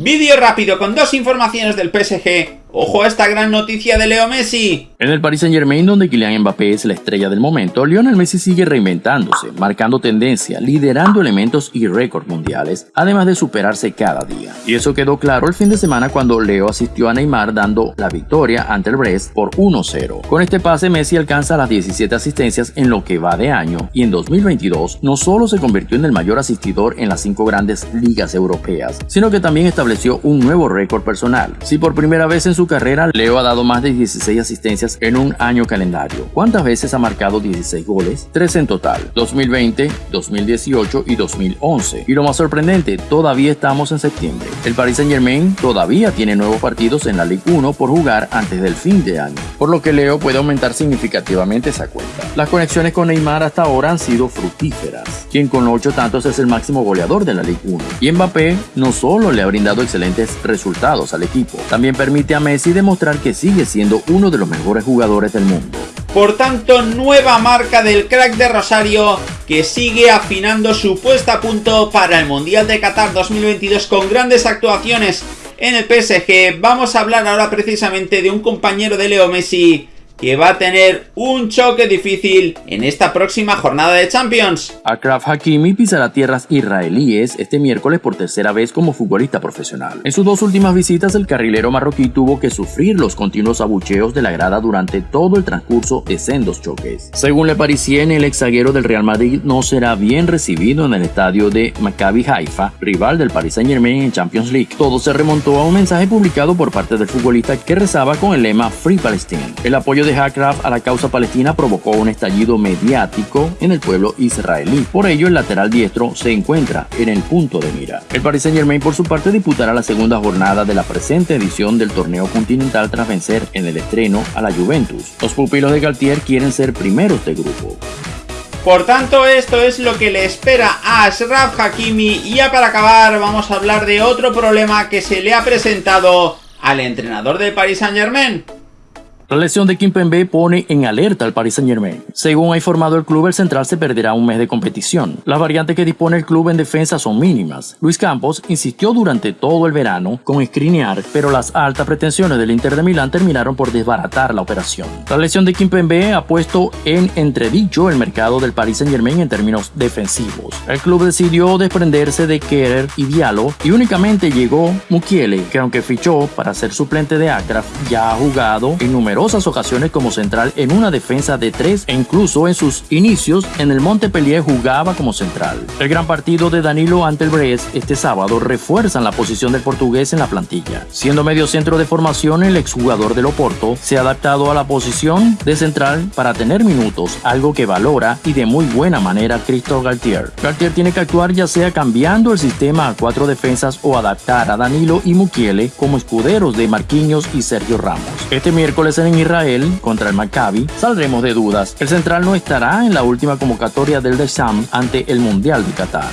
Vídeo rápido con dos informaciones del PSG. ¡Ojo a esta gran noticia de Leo Messi! En el Paris Saint Germain, donde Kylian Mbappé es la estrella del momento, Lionel Messi sigue reinventándose, marcando tendencia, liderando elementos y récords mundiales, además de superarse cada día. Y eso quedó claro el fin de semana cuando Leo asistió a Neymar dando la victoria ante el Brest por 1-0. Con este pase Messi alcanza las 17 asistencias en lo que va de año y en 2022 no solo se convirtió en el mayor asistidor en las cinco grandes ligas europeas, sino que también estableció un nuevo récord personal. Si por primera vez en su carrera, Leo ha dado más de 16 asistencias en un año calendario. ¿Cuántas veces ha marcado 16 goles? 3 en total, 2020, 2018 y 2011. Y lo más sorprendente, todavía estamos en septiembre. El Paris Saint Germain todavía tiene nuevos partidos en la Ligue 1 por jugar antes del fin de año, por lo que Leo puede aumentar significativamente esa cuenta. Las conexiones con Neymar hasta ahora han sido fructíferas, quien con 8 tantos es el máximo goleador de la Ligue 1. Y Mbappé no solo le ha brindado excelentes resultados al equipo, también permite a Messi demostrar que sigue siendo uno de los mejores jugadores del mundo. Por tanto, nueva marca del crack de Rosario que sigue afinando su puesta a punto para el Mundial de Qatar 2022 con grandes actuaciones en el PSG. Vamos a hablar ahora precisamente de un compañero de Leo Messi que va a tener un choque difícil en esta próxima jornada de Champions. Akraf Hakimi pisará tierras israelíes este miércoles por tercera vez como futbolista profesional. En sus dos últimas visitas, el carrilero marroquí tuvo que sufrir los continuos abucheos de la grada durante todo el transcurso de sendos choques. Según Le Parisien, el exaguero del Real Madrid no será bien recibido en el estadio de Maccabi Haifa, rival del Paris Saint Germain en Champions League. Todo se remontó a un mensaje publicado por parte del futbolista que rezaba con el lema Free Palestine. El apoyo de Hackraft a la causa palestina provocó un estallido mediático en el pueblo israelí. Por ello, el lateral diestro se encuentra en el punto de mira. El Paris Saint Germain, por su parte, disputará la segunda jornada de la presente edición del torneo continental tras vencer en el estreno a la Juventus. Los pupilos de Galtier quieren ser primeros de grupo. Por tanto, esto es lo que le espera a Ashraf Hakimi. Y ya para acabar, vamos a hablar de otro problema que se le ha presentado al entrenador del Paris Saint Germain. La lesión de Kimpembe pone en alerta al Paris Saint Germain. Según ha informado el club, el central se perderá un mes de competición. Las variantes que dispone el club en defensa son mínimas. Luis Campos insistió durante todo el verano con Skriniar, pero las altas pretensiones del Inter de Milán terminaron por desbaratar la operación. La lesión de Kimpembe ha puesto en entredicho el mercado del Paris Saint Germain en términos defensivos. El club decidió desprenderse de Kerer y Diallo y únicamente llegó Mukiele, que aunque fichó para ser suplente de Akraf, ya ha jugado en número ocasiones como central en una defensa de tres e incluso en sus inicios en el Montpellier jugaba como central. El gran partido de Danilo ante el Brest este sábado refuerzan la posición del portugués en la plantilla. Siendo medio centro de formación, el exjugador del Oporto se ha adaptado a la posición de central para tener minutos, algo que valora y de muy buena manera Cristo Galtier. Galtier tiene que actuar ya sea cambiando el sistema a cuatro defensas o adaptar a Danilo y Mukiele como escuderos de Marquinhos y Sergio Ramos. Este miércoles en en Israel contra el Maccabi, saldremos de dudas. El central no estará en la última convocatoria del Desham ante el Mundial de Qatar.